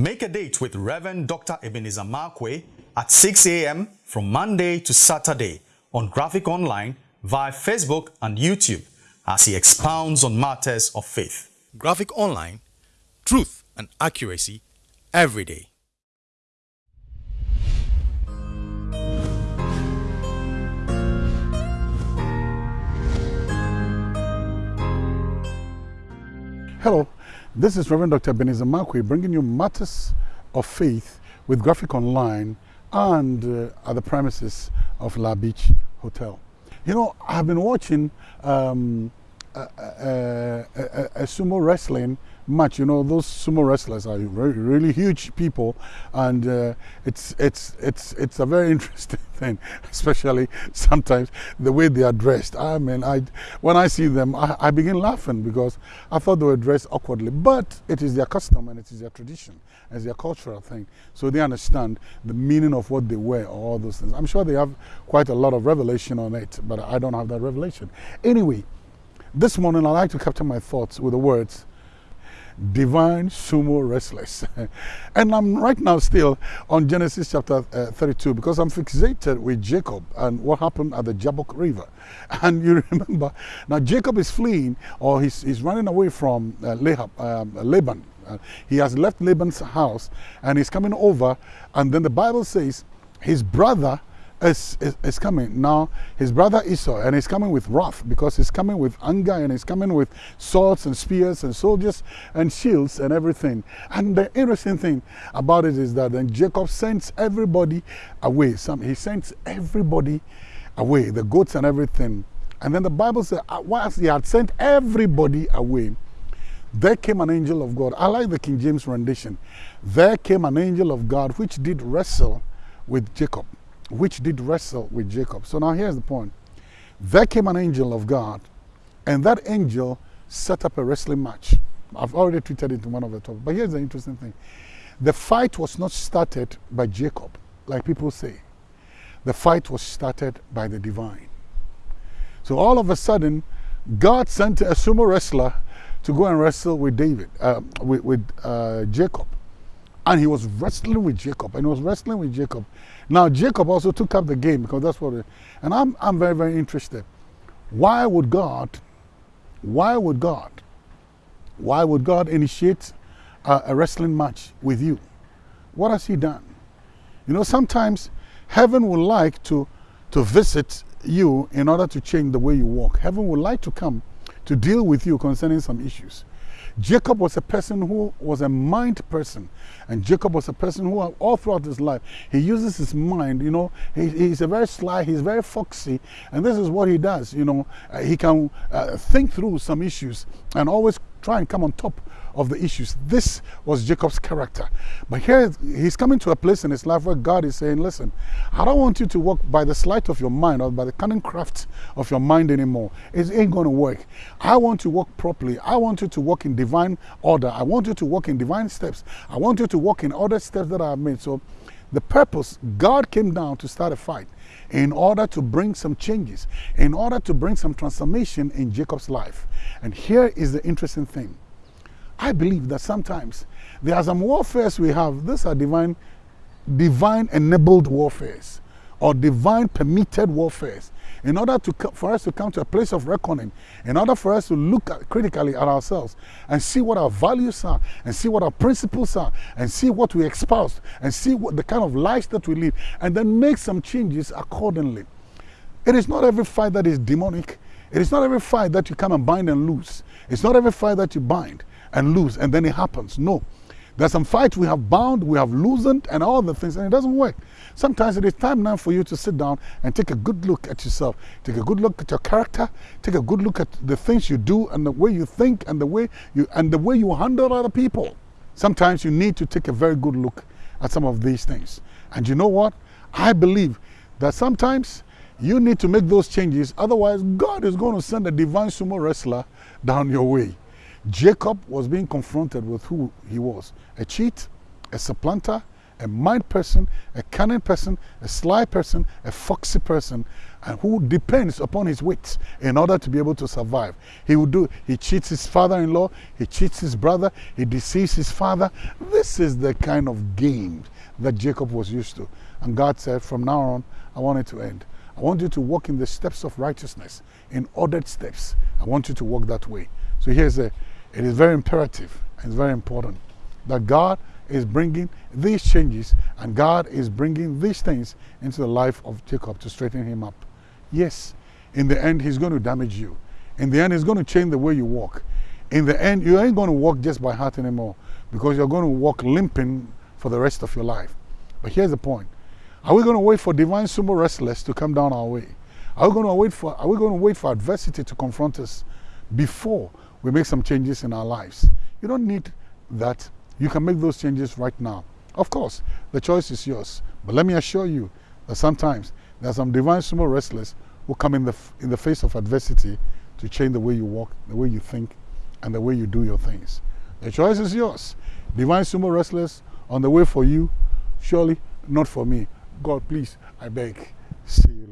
Make a date with Reverend Dr. Ebenezer Markwei at 6 a.m. from Monday to Saturday on Graphic Online via Facebook and YouTube as he expounds on matters of faith. Graphic Online, truth and accuracy every day. Hello, this is Reverend Dr. Ebenezer Markwei bringing you matters of faith with Graphic Online and uh, at the premises of La Beach Hotel. You know, I've been watching um, a, a, a, a, sumo wrestling match. You know, those sumo wrestlers are very, really huge people, and uh, it's it's it's it's a very interesting thing, especially sometimes the way they are dressed. I mean, I when I see them, I, I begin laughing because I thought they were dressed awkwardly, but it is their custom and it is their tradition, it's their cultural thing. So they understand the meaning of what they wear or all those things. I'm sure they have quite a lot of revelation on it, but I don't have that revelation. Anyway. This morning, I'd like to capture my thoughts with the words divine sumo wrestlers. and I'm right now still on Genesis chapter uh, 32 because I'm fixated with Jacob and what happened at the Jabbok River. And you remember, now Jacob is fleeing or he's, he's running away from uh, Lahab, um, Laban. Uh, he has left Laban's house and he's coming over. And then the Bible says his brother is, is, is, coming. Now, his brother Esau, and he's coming with wrath because he's coming with anger and he's coming with swords and spears and soldiers and shields and everything. And the interesting thing about it is that then Jacob sends everybody away. Some, he sends everybody away, the goats and everything. And then the Bible says, uh, whilst he had sent everybody away, there came an angel of God. I like the King James rendition. There came an angel of God which did wrestle with Jacob which did wrestle with Jacob. So now here's the point. There came an angel of God, and that angel set up a wrestling match. I've already tweeted it in one of the topics. But here's the interesting thing. The fight was not started by Jacob, like people say. The fight was started by the divine. So all of a sudden, God sent a sumo wrestler to go and wrestle with David, uh, with, with uh, Jacob. And he was wrestling with Jacob, and he was wrestling with Jacob. Now, Jacob also took up the game because that's what, it, and I'm, I'm very, very interested. Why would God, why would God, why would God initiate a, a wrestling match with you? What has He done? You know, sometimes heaven would like to, to visit you in order to change the way you walk. Heaven would like to come to deal with you concerning some issues. Jacob was a person who was a mind person. And Jacob was a person who, all throughout his life, he uses his mind. You know, he, he's a very sly, he's very foxy. And this is what he does. You know, uh, he can uh, think through some issues and always try and come on top of the issues. This was Jacob's character. But here he's coming to a place in his life where God is saying, listen, I don't want you to walk by the sleight of your mind or by the cunning craft of your mind anymore. It ain't going to work. I want you to walk properly. I want you to walk in divine order. I want you to walk in divine steps. I want you to walk in other steps that I have made. So the purpose, God came down to start a fight in order to bring some changes, in order to bring some transformation in Jacob's life. And here is the interesting thing. I believe that sometimes there are some warfares we have. These are divine, divine enabled warfares or divine permitted warfares. In order to, for us to come to a place of reckoning, in order for us to look at, critically at ourselves and see what our values are, and see what our principles are, and see what we espouse, and see what the kind of lives that we live, and then make some changes accordingly. It is not every fight that is demonic. It is not every fight that you come and bind and lose. It's not every fight that you bind and lose and then it happens. No. There's some fights we have bound, we have loosened, and all the things, and it doesn't work. Sometimes it is time now for you to sit down and take a good look at yourself. Take a good look at your character. Take a good look at the things you do and the way you think and the way you and the way you handle other people. Sometimes you need to take a very good look at some of these things. And you know what? I believe that sometimes you need to make those changes. Otherwise, God is going to send a divine sumo wrestler down your way. Jacob was being confronted with who he was a cheat, a supplanter, a mind person, a cunning person, a sly person, a foxy person, and who depends upon his wits in order to be able to survive. He will do, he cheats his father-in-law, he cheats his brother, he deceives his father. This is the kind of game that Jacob was used to. And God said, from now on, I want it to end. I want you to walk in the steps of righteousness, in ordered steps. I want you to walk that way. So here's a, it is very imperative, it's very important that God is bringing these changes and God is bringing these things into the life of Jacob to straighten him up. Yes, in the end, he's going to damage you. In the end, he's going to change the way you walk. In the end, you ain't going to walk just by heart anymore because you're going to walk limping for the rest of your life. But here's the point. Are we going to wait for divine sumo wrestlers to come down our way? Are we going to wait for, are we going to wait for adversity to confront us before we make some changes in our lives? You don't need that. You can make those changes right now. Of course, the choice is yours. But let me assure you that sometimes there are some divine sumo wrestlers who come in the, in the face of adversity to change the way you walk, the way you think, and the way you do your things. The choice is yours. Divine sumo wrestlers on the way for you, surely not for me. God, please, I beg. See you.